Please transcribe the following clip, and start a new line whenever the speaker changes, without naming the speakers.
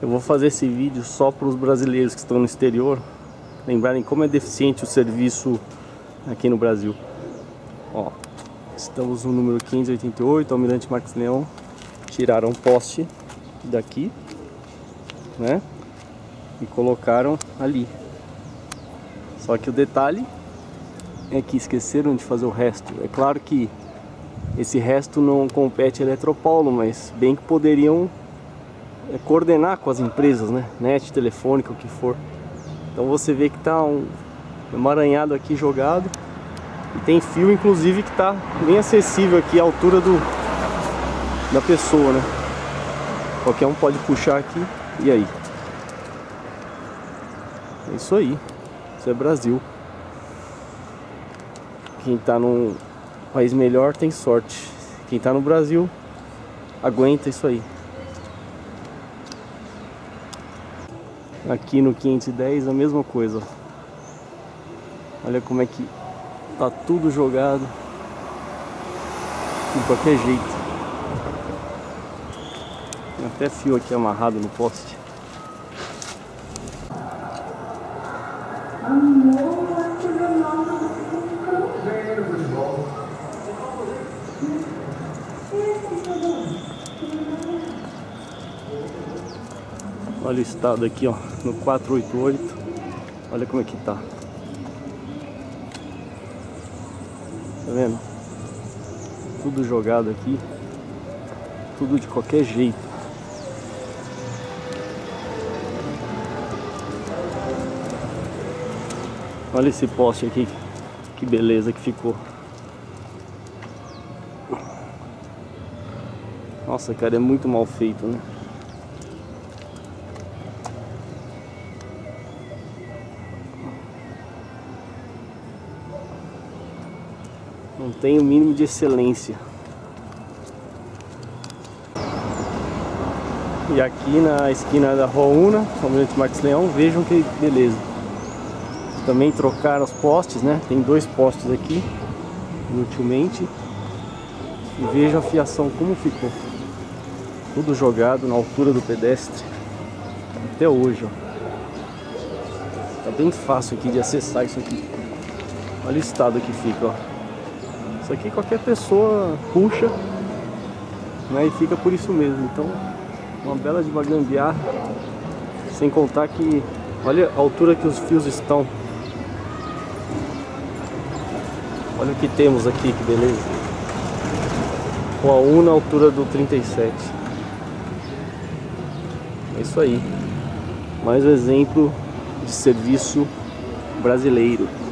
Eu vou fazer esse vídeo só para os brasileiros que estão no exterior lembrarem como é deficiente o serviço aqui no Brasil. Ó, estamos no número 588, Almirante Marques Leão. Tiraram um poste daqui, né? E colocaram ali. Só que o detalhe é que esqueceram de fazer o resto. É claro que esse resto não compete a Eletropaulo, mas bem que poderiam coordenar com as empresas, né? Net, telefônica, o que for. Então você vê que tá um emaranhado aqui jogado. E tem fio, inclusive, que tá bem acessível aqui à altura do, da pessoa, né? Qualquer um pode puxar aqui. E aí? É isso aí. Isso é Brasil. Quem tá num país melhor tem sorte. Quem tá no Brasil aguenta isso aí. Aqui no 510 a mesma coisa. Olha como é que tá tudo jogado de qualquer jeito. Tem até fio aqui amarrado no poste. Olha o estado aqui, ó, no 488. Olha como é que tá. Tá vendo? Tudo jogado aqui. Tudo de qualquer jeito. Olha esse poste aqui. Que beleza que ficou. Nossa, cara, é muito mal feito, né? Não tem o mínimo de excelência. E aqui na esquina da Rua Una, Almirante Marques Leão, vejam que beleza. Também trocaram os postes, né? Tem dois postes aqui, inutilmente. E vejam a fiação como ficou. Tudo jogado na altura do pedestre. Até hoje, ó. Tá bem fácil aqui de acessar isso aqui. Olha o estado que fica, ó. Isso aqui qualquer pessoa puxa né, e fica por isso mesmo. Então, uma bela de gambiarra. Sem contar que, olha a altura que os fios estão. Olha o que temos aqui, que beleza. Com a 1 na altura do 37. É isso aí. Mais um exemplo de serviço brasileiro.